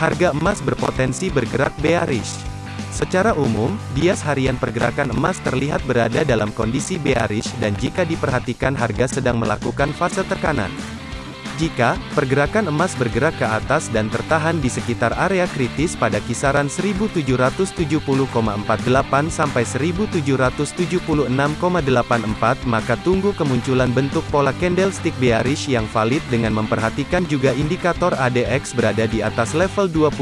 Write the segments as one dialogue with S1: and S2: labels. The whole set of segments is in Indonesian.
S1: Harga emas berpotensi bergerak bearish. Secara umum, bias harian pergerakan emas terlihat berada dalam kondisi bearish dan jika diperhatikan harga sedang melakukan fase tekanan. Jika pergerakan emas bergerak ke atas dan tertahan di sekitar area kritis pada kisaran 1770,48 sampai 1776,84 maka tunggu kemunculan bentuk pola candlestick bearish yang valid dengan memperhatikan juga indikator ADX berada di atas level 25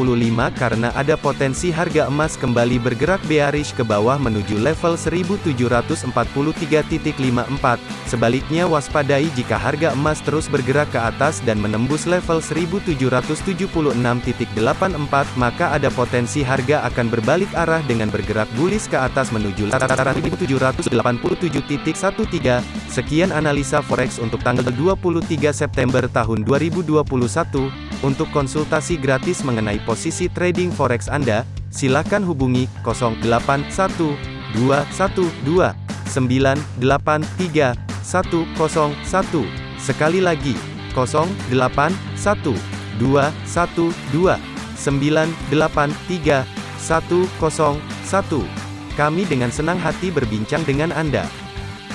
S1: karena ada potensi harga emas kembali bergerak bearish ke bawah menuju level 1743.54. Sebaliknya waspadai jika harga emas terus bergerak ke atas dan menembus level 1776.84 maka ada potensi harga akan berbalik arah dengan bergerak bullish ke atas menuju level 1787.13. Sekian analisa forex untuk tanggal 23 September tahun 2021. Untuk konsultasi gratis mengenai posisi trading forex Anda, silakan hubungi 081212 983 101. Sekali lagi, 0812 112 983 101. Kami dengan senang hati berbincang dengan Anda.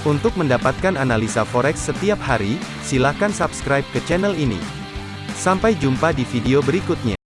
S1: Untuk mendapatkan analisa forex setiap hari, silakan subscribe ke channel ini. Sampai jumpa di video berikutnya.